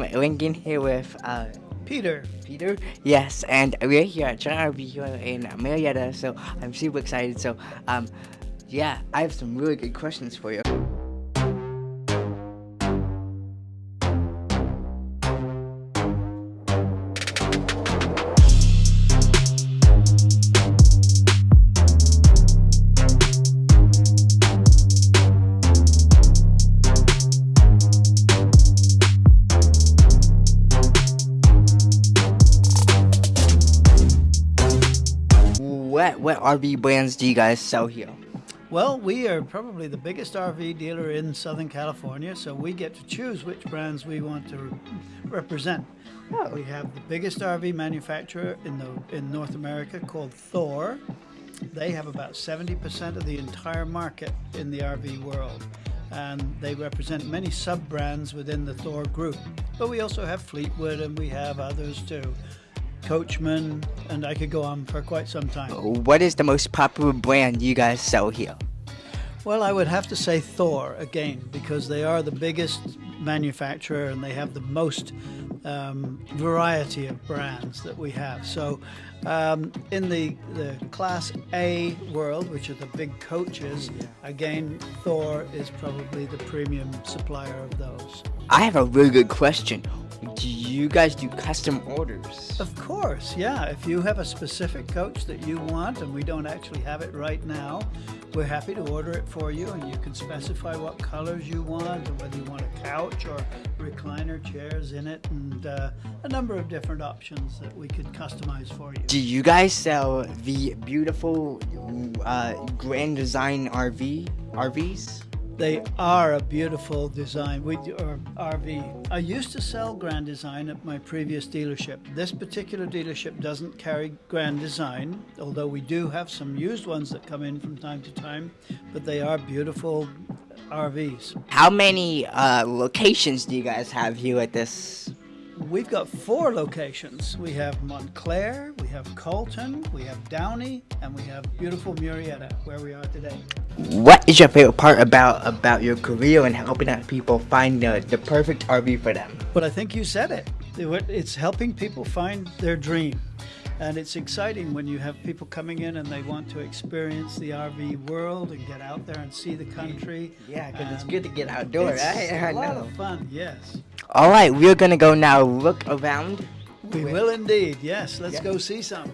Lincoln here with uh, Peter. Peter. Yes, and we're here at Giant RV here in Murrieta, so I'm super excited. So, um, yeah, I have some really good questions for you. What what RV brands do you guys sell here? Well, we are probably the biggest RV dealer in Southern California, so we get to choose which brands we want to re- represent. Oh. We have the biggest RV manufacturer in the in North America called Thor. They have about 70% of the entire market in the RV world, and they represent many sub brands within the Thor group. But we also have Fleetwood, and we have others too. Coachmen, and I could go on for quite some time. What is the most popular brand you guys sell here? Well, I would have to say Thor again because they are the biggest manufacturer and they have the most um, variety of brands that we have. So, um, in the the Class A world, which are the big coaches, again, Thor is probably the premium supplier of those. I have a really good question. Do you guys do custom orders? Of course, yeah. If you have a specific coach that you want and we don't actually have it right now, we're happy to order it for you and you can specify what colors you want and whether you want a couch or recliner chairs in it and uh, a number of different options that we could customize for you. Do you guys sell the beautiful uh, Grand Design RV RVs? They are a beautiful design. We or RV. I used to sell Grand Design at my previous dealership. This particular dealership doesn't carry Grand Design, although we do have some used ones that come in from time to time. But they are beautiful RVs. How many uh, locations do you guys have here at this? We've got four locations. We have Montclair, we have Colton, we have Downey, and we have beautiful Murrieta, where we are today. What is your favorite part about about your career and helping out people find the, the perfect RV for them? But I think you said it. It- It's helping people find their dream. And it's exciting when you have people coming in and they want to experience the RV world and get out there and see the country. Yeah, because it's good to get outdoors. It's I, I a lot know. of fun, yes. All right, we're gonna go now look around. We will indeed, yes. Let's go see some.